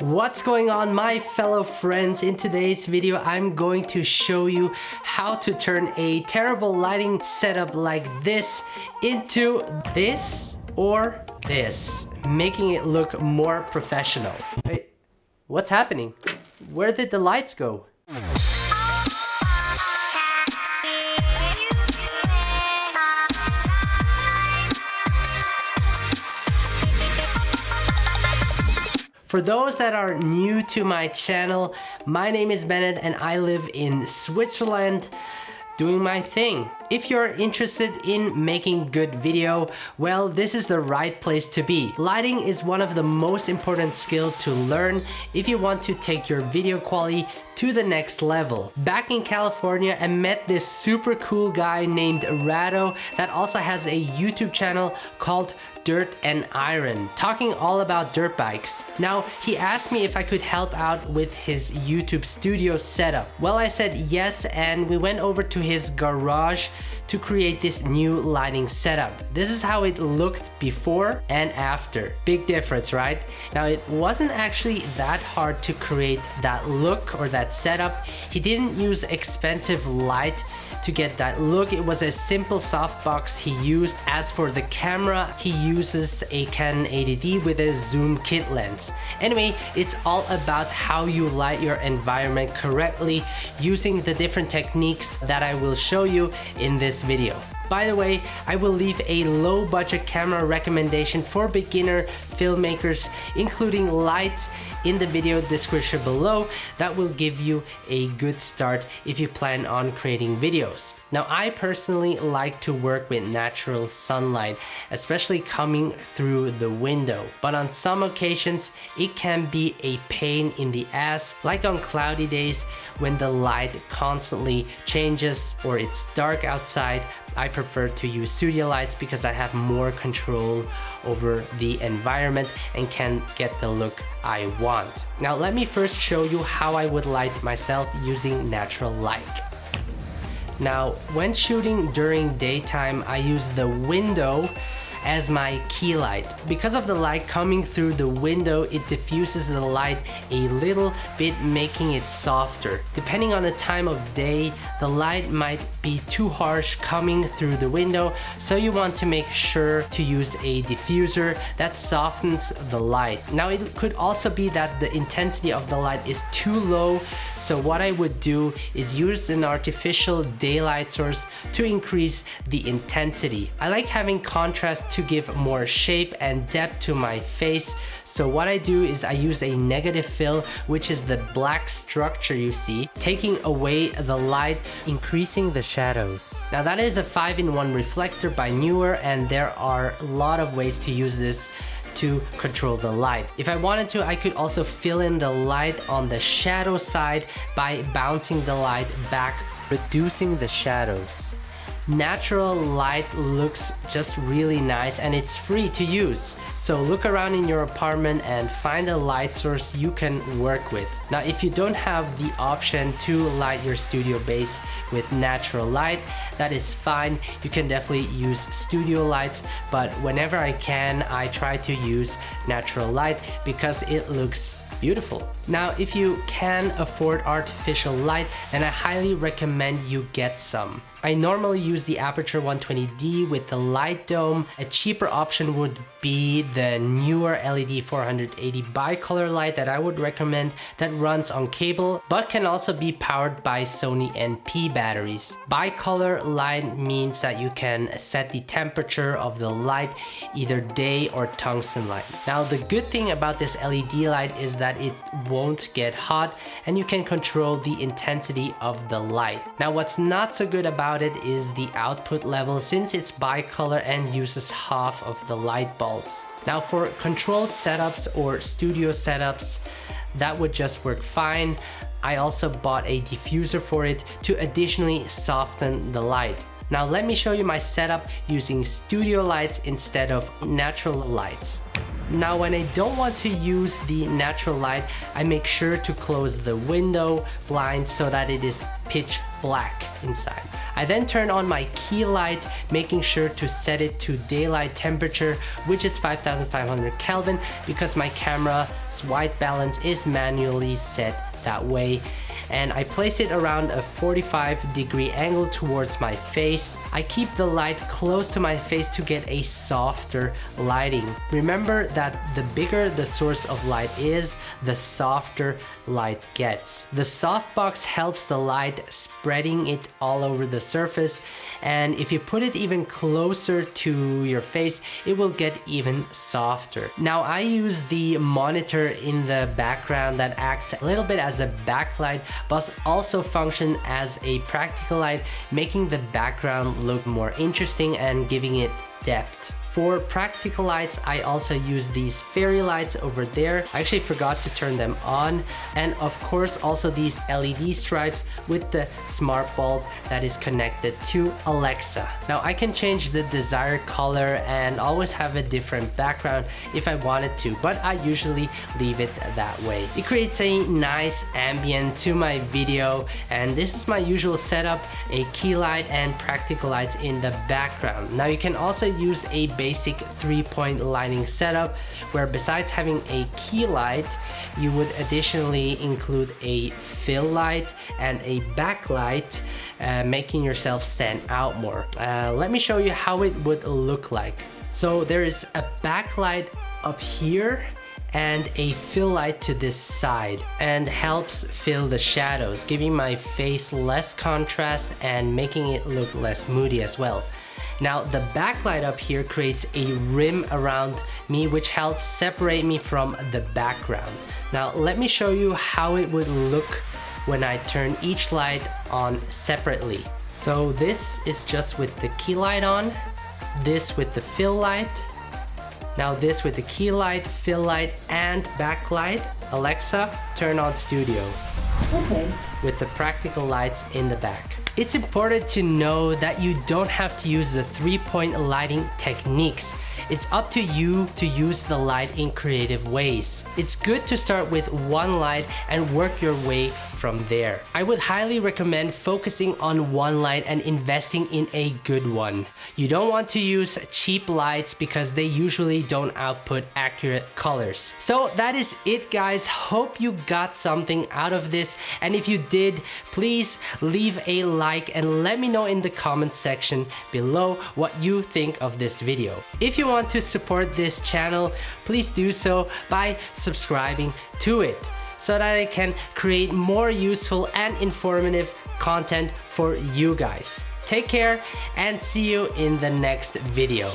What's going on my fellow friends? In today's video, I'm going to show you how to turn a terrible lighting setup like this into this or this, making it look more professional. Wait, what's happening? Where did the lights go? For those that are new to my channel, my name is Bennett and I live in Switzerland doing my thing. If you're interested in making good video, well, this is the right place to be. Lighting is one of the most important skill to learn if you want to take your video quality to the next level. Back in California, I met this super cool guy named Rado that also has a YouTube channel called Dirt and Iron, talking all about dirt bikes. Now, he asked me if I could help out with his YouTube studio setup. Well, I said yes, and we went over to his garage to create this new lighting setup. This is how it looked before and after. Big difference, right? Now, it wasn't actually that hard to create that look or that setup. He didn't use expensive light to get that look. It was a simple softbox he used. As for the camera, he uses a Canon 80D with a zoom kit lens. Anyway, it's all about how you light your environment correctly using the different techniques that I will show you in this video. By the way, I will leave a low budget camera recommendation for beginner filmmakers, including lights in the video description below that will give you a good start if you plan on creating videos. Now I personally like to work with natural sunlight, especially coming through the window. But on some occasions, it can be a pain in the ass, like on cloudy days when the light constantly changes or it's dark outside. I prefer to use studio lights because I have more control over the environment and can get the look I want. Now let me first show you how I would light myself using natural light. Now, when shooting during daytime, I use the window as my key light. Because of the light coming through the window, it diffuses the light a little bit, making it softer. Depending on the time of day, the light might be too harsh coming through the window, so you want to make sure to use a diffuser that softens the light. Now it could also be that the intensity of the light is too low, so what I would do is use an artificial daylight source to increase the intensity. I like having contrast to give more shape and depth to my face. So what I do is I use a negative fill, which is the black structure you see, taking away the light, increasing the shadows. Now that is a 5-in-1 reflector by Neewer and there are a lot of ways to use this to control the light. If I wanted to, I could also fill in the light on the shadow side by bouncing the light back, reducing the shadows natural light looks just really nice and it's free to use. So look around in your apartment and find a light source you can work with. Now if you don't have the option to light your studio base with natural light, that is fine. You can definitely use studio lights, but whenever I can, I try to use natural light because it looks beautiful. Now, if you can afford artificial light, then I highly recommend you get some. I normally use the Aputure 120D with the light dome. A cheaper option would be the Neewer LED 480 bicolor light that I would recommend that runs on cable but can also be powered by Sony NP batteries. Bicolor light means that you can set the temperature of the light either day or tungsten light. Now the good thing about this LED light is that it won't get hot and you can control the intensity of the light. Now what's not so good about it is the output level since it's bicolor and uses half of the light bulbs. Now for controlled setups or studio setups, that would just work fine. I also bought a diffuser for it to additionally soften the light. Now let me show you my setup using studio lights instead of natural lights. Now when I don't want to use the natural light, I make sure to close the window blind so that it is pitch black inside. I then turn on my key light, making sure to set it to daylight temperature, which is 5500 Kelvin because my camera's white balance is manually set that way and I place it around a 45 degree angle towards my face. I keep the light close to my face to get a softer lighting. Remember that the bigger the source of light is, the softer light gets. The softbox helps the light spreading it all over the surface and if you put it even closer to your face, it will get even softer. Now I use the monitor in the background that acts a little bit as a backlight but also function as a practical light, making the background look more interesting and giving it depth. For practical lights, I also use these fairy lights over there. I actually forgot to turn them on. And of course, also these LED stripes with the smart bulb that is connected to Alexa. Now I can change the desired color and always have a different background if I wanted to, but I usually leave it that way. It creates a nice ambient to my video and this is my usual setup, a key light and practical lights in the background. Now you can also use a basic three-point lighting setup where besides having a key light, you would additionally include a fill light and a backlight, uh, making yourself stand out more. Uh, let me show you how it would look like. So there is a backlight up here and a fill light to this side and helps fill the shadows, giving my face less contrast and making it look less moody as well. Now the backlight up here creates a rim around me which helps separate me from the background. Now let me show you how it would look when I turn each light on separately. So this is just with the key light on, this with the fill light, now this with the key light, fill light, and backlight. Alexa, turn on studio. Okay. With the practical lights in the back. It's important to know that you don't have to use the three-point lighting techniques. It's up to you to use the light in creative ways. It's good to start with one light and work your way from there. I would highly recommend focusing on one light and investing in a good one. You don't want to use cheap lights because they usually don't output accurate colors. So that is it guys. Hope you got something out of this and if you did, please leave a like and let me know in the comment section below what you think of this video. If you want to support this channel, please do so by subscribing to it so that I can create more useful and informative content for you guys. Take care and see you in the next video.